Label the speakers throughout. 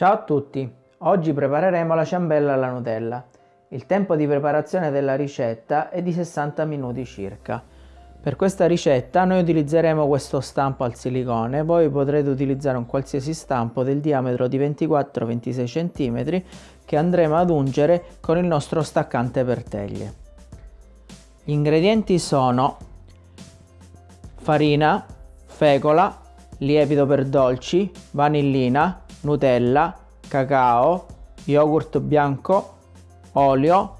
Speaker 1: Ciao a tutti! Oggi prepareremo la ciambella alla Nutella. Il tempo di preparazione della ricetta è di 60 minuti circa. Per questa ricetta noi utilizzeremo questo stampo al silicone, voi potrete utilizzare un qualsiasi stampo del diametro di 24-26 cm che andremo ad ungere con il nostro staccante per teglie. Gli ingredienti sono farina, fecola, lievito per dolci, vanillina, Nutella, cacao, yogurt bianco, olio,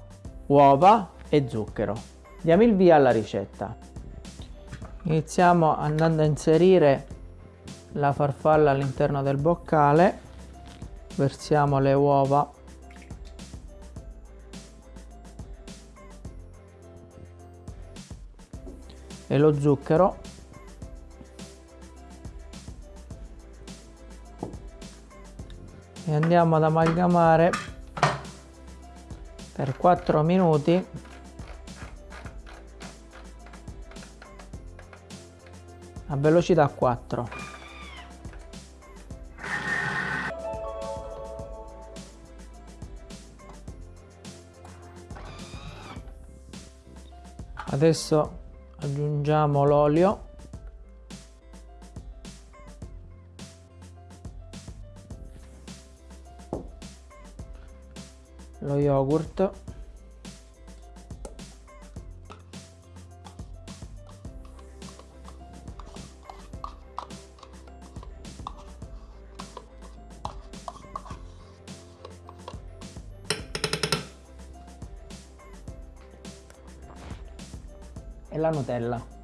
Speaker 1: uova e zucchero. Diamo il via alla ricetta. Iniziamo andando a inserire la farfalla all'interno del boccale, versiamo le uova e lo zucchero e andiamo ad amalgamare per 4 minuti. A velocità 4 adesso aggiungiamo l'olio lo yogurt. E la Nutella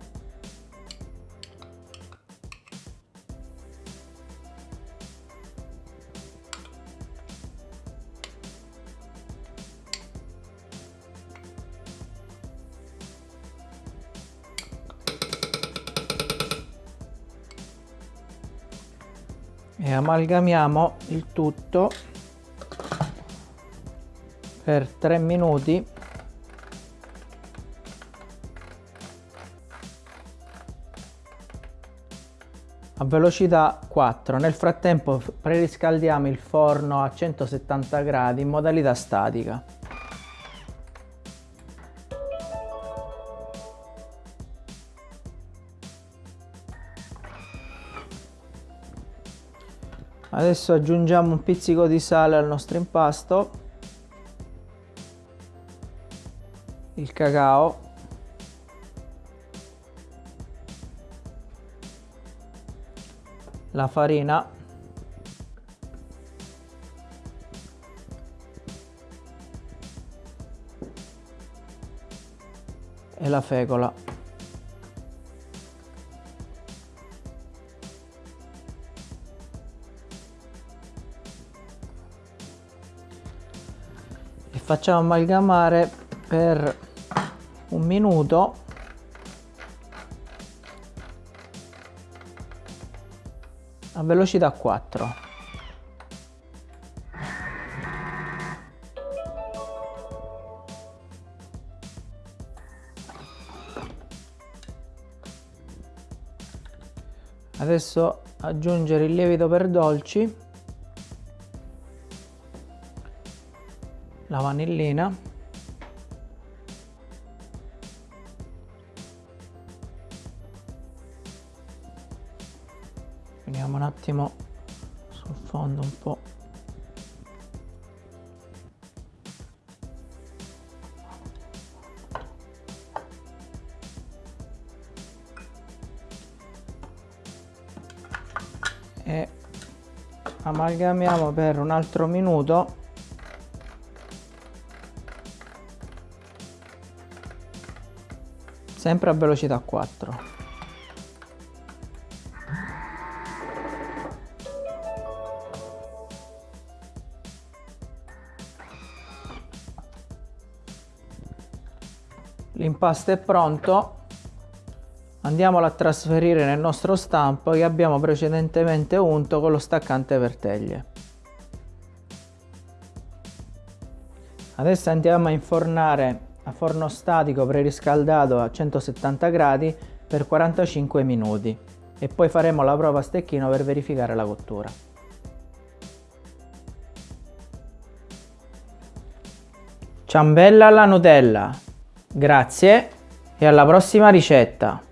Speaker 1: e amalgamiamo il tutto per 3 minuti. A velocità 4 nel frattempo preriscaldiamo il forno a 170 gradi in modalità statica adesso aggiungiamo un pizzico di sale al nostro impasto il cacao la farina e la fecola facciamo amalgamare per un minuto. A velocità 4 adesso aggiungere il lievito per dolci la vanillina. Vediamo un attimo sul fondo un po' e amalgamiamo per un altro minuto sempre a velocità 4 l'impasto è pronto. Andiamolo a trasferire nel nostro stampo che abbiamo precedentemente unto con lo staccante per teglie adesso andiamo a infornare a forno statico preriscaldato a 170 gradi per 45 minuti e poi faremo la prova a stecchino per verificare la cottura. Ciambella alla Nutella! Grazie e alla prossima ricetta!